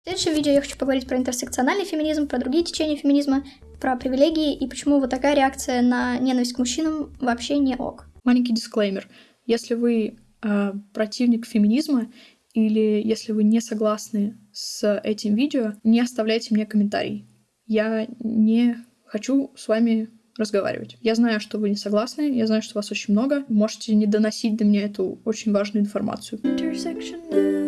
В следующем видео я хочу поговорить про интерсекциональный феминизм, про другие течения феминизма, про привилегии и почему вот такая реакция на ненависть к мужчинам вообще не ок. Маленький дисклеймер. Если вы э, противник феминизма или если вы не согласны с этим видео, не оставляйте мне комментарий. Я не хочу с вами разговаривать. Я знаю, что вы не согласны, я знаю, что вас очень много. Можете не доносить до меня эту очень важную информацию. Итак,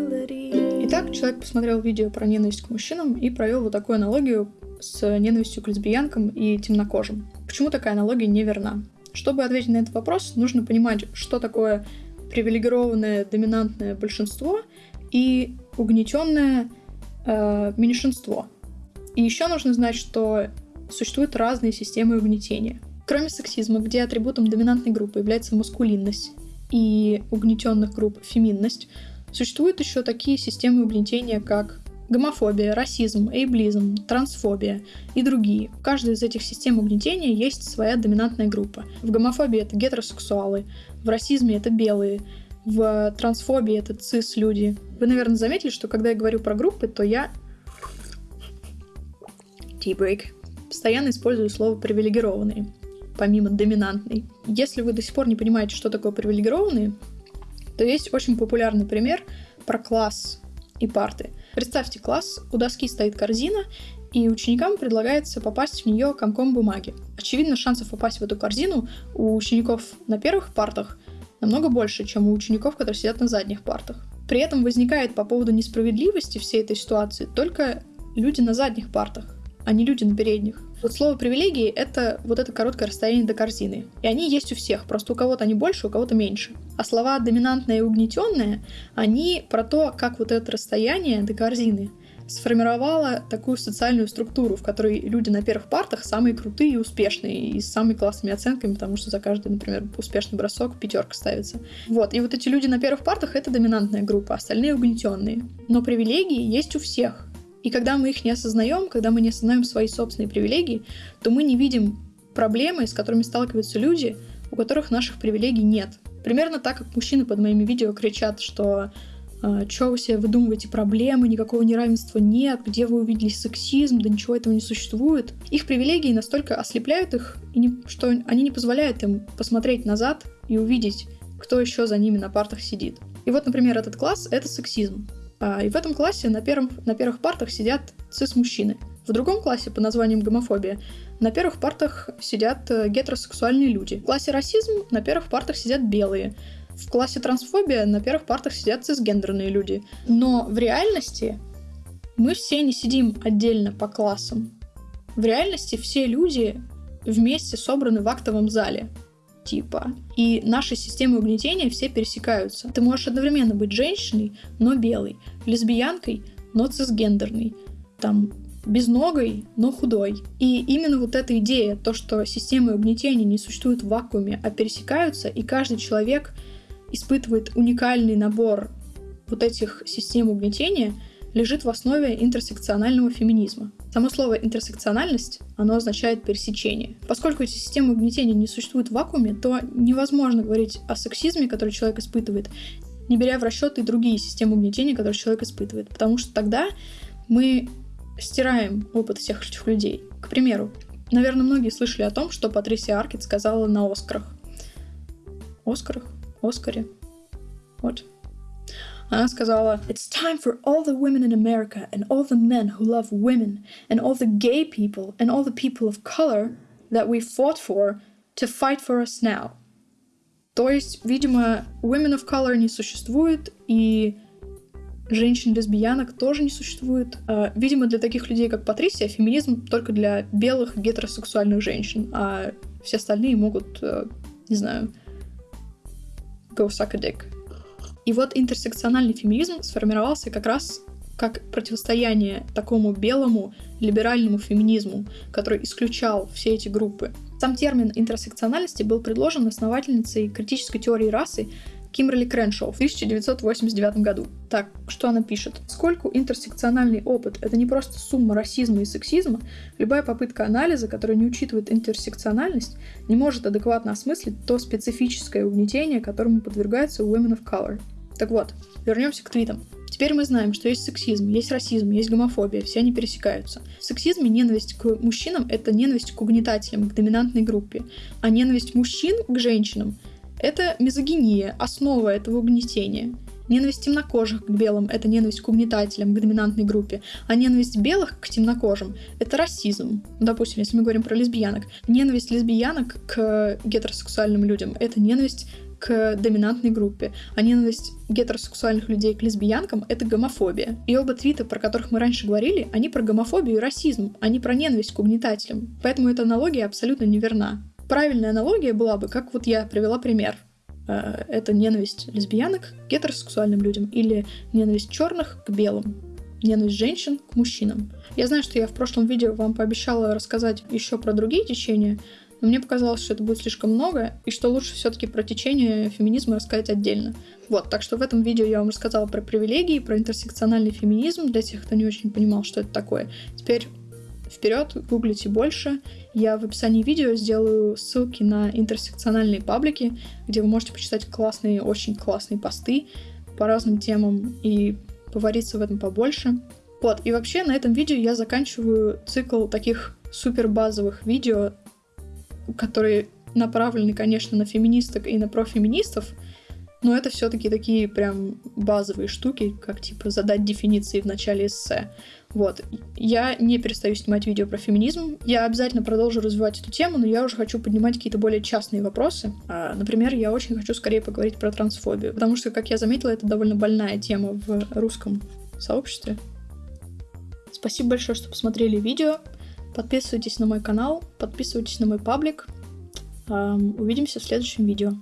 человек посмотрел видео про ненависть к мужчинам и провел вот такую аналогию с ненавистью к лесбиянкам и темнокожим. Почему такая аналогия неверна? Чтобы ответить на этот вопрос, нужно понимать, что такое привилегированное доминантное большинство и угнетенное э, меньшинство. И еще нужно знать, что существуют разные системы угнетения. Кроме сексизма, где атрибутом доминантной группы является маскулинность и угнетенных групп феминность, Существуют еще такие системы угнетения, как гомофобия, расизм, эйблизм, трансфобия и другие. В каждой из этих систем угнетения есть своя доминантная группа. В гомофобии это гетеросексуалы, в расизме это белые, в трансфобии это цис-люди. Вы, наверное, заметили, что когда я говорю про группы, то я... Tea-break. Постоянно использую слово «привилегированные», помимо доминантной. Если вы до сих пор не понимаете, что такое привилегированные, то есть очень популярный пример про класс и парты. Представьте класс, у доски стоит корзина, и ученикам предлагается попасть в нее комком бумаги. Очевидно, шансов попасть в эту корзину у учеников на первых партах намного больше, чем у учеников, которые сидят на задних партах. При этом возникает по поводу несправедливости всей этой ситуации только люди на задних партах, а не люди на передних. Вот слово привилегии — это вот это короткое расстояние до корзины. И они есть у всех, просто у кого-то они больше, у кого-то меньше. А слова доминантное и угнетенное, они про то, как вот это расстояние до корзины сформировало такую социальную структуру, в которой люди на первых партах самые крутые и успешные, и с самыми классными оценками, потому что за каждый, например, успешный бросок пятерка ставится. Вот, и вот эти люди на первых партах — это доминантная группа, остальные угнетенные. Но привилегии есть у всех. И когда мы их не осознаем, когда мы не осознаем свои собственные привилегии, то мы не видим проблемы, с которыми сталкиваются люди, у которых наших привилегий нет. Примерно так, как мужчины под моими видео кричат, что э, «Чё вы себе выдумываете проблемы, никакого неравенства нет, где вы увидели сексизм, да ничего этого не существует». Их привилегии настолько ослепляют их, что они не позволяют им посмотреть назад и увидеть, кто еще за ними на партах сидит. И вот, например, этот класс — это сексизм. А, и в этом классе на, первом, на первых партах сидят цис-мужчины. В другом классе под названием гомофобия на первых партах сидят э, гетеросексуальные люди. В классе расизм на первых партах сидят белые. В классе трансфобия на первых партах сидят цисгендерные люди. Но в реальности мы все не сидим отдельно по классам. В реальности все люди вместе собраны в актовом зале типа. И наши системы угнетения все пересекаются. Ты можешь одновременно быть женщиной, но белой, лесбиянкой, но цисгендерной, там, безногой, но худой. И именно вот эта идея, то, что системы угнетения не существуют в вакууме, а пересекаются, и каждый человек испытывает уникальный набор вот этих систем угнетения — лежит в основе интерсекционального феминизма. Само слово интерсекциональность, оно означает пересечение. Поскольку эти системы угнетения не существуют в вакууме, то невозможно говорить о сексизме, который человек испытывает, не беря в расчет и другие системы угнетения, которые человек испытывает. Потому что тогда мы стираем опыт всех этих людей. К примеру, наверное, многие слышали о том, что Патрисия Аркет сказала на Оскарах. Оскарах? Оскаре? Вот. Она сказала, It's time for all the women in America and all the men who love women and all the gay people and all the people of color that we fought for to fight for us now. То есть, видимо, women of color не существует, и женщин-лесбиянок тоже не существует. А, видимо, для таких людей, как Патрисия, феминизм только для белых гетеросексуальных женщин, а все остальные могут, э, не знаю, go suck a dick. И вот интерсекциональный феминизм сформировался как раз как противостояние такому белому либеральному феминизму, который исключал все эти группы. Сам термин интерсекциональности был предложен основательницей критической теории расы Кимберли Креншоу в 1989 году. Так, что она пишет? Поскольку интерсекциональный опыт — это не просто сумма расизма и сексизма, любая попытка анализа, которая не учитывает интерсекциональность, не может адекватно осмыслить то специфическое угнетение, которому подвергается Women of Color. Так вот, вернемся к твитам. Теперь мы знаем, что есть сексизм, есть расизм, есть гомофобия, все они пересекаются. В сексизме ненависть к мужчинам — это ненависть к угнетателям, к доминантной группе, а ненависть мужчин к женщинам — это мизогиния, основа этого угнетения. Ненависть темнокожих к белым — это ненависть к угнетателям, к доминантной группе. А ненависть белых к темнокожим — это расизм. Допустим, если мы говорим про лесбиянок. Ненависть лесбиянок к гетеросексуальным людям — это ненависть к доминантной группе, а ненависть гетеросексуальных людей к лесбиянкам — это гомофобия. И оба твита, про которых мы раньше говорили, они про гомофобию и расизм, а не про ненависть к угнетателям. Поэтому эта аналогия абсолютно неверна. Правильная аналогия была бы, как вот я привела пример. Э, это ненависть лесбиянок к гетеросексуальным людям или ненависть черных к белым ненависть женщин к мужчинам. Я знаю, что я в прошлом видео вам пообещала рассказать еще про другие течения, но мне показалось, что это будет слишком много, и что лучше все-таки про течение феминизма рассказать отдельно. Вот, так что в этом видео я вам рассказала про привилегии, про интерсекциональный феминизм, для тех, кто не очень понимал, что это такое. Теперь вперед, гуглите больше. Я в описании видео сделаю ссылки на интерсекциональные паблики, где вы можете почитать классные, очень классные посты по разным темам и повариться в этом побольше. Вот, и вообще на этом видео я заканчиваю цикл таких супер базовых видео которые направлены, конечно, на феминисток и на профеминистов, но это все-таки такие прям базовые штуки, как типа задать дефиниции в начале эссе. Вот. Я не перестаю снимать видео про феминизм. Я обязательно продолжу развивать эту тему, но я уже хочу поднимать какие-то более частные вопросы. А, например, я очень хочу скорее поговорить про трансфобию, потому что, как я заметила, это довольно больная тема в русском сообществе. Спасибо большое, что посмотрели видео. Подписывайтесь на мой канал, подписывайтесь на мой паблик. Увидимся в следующем видео.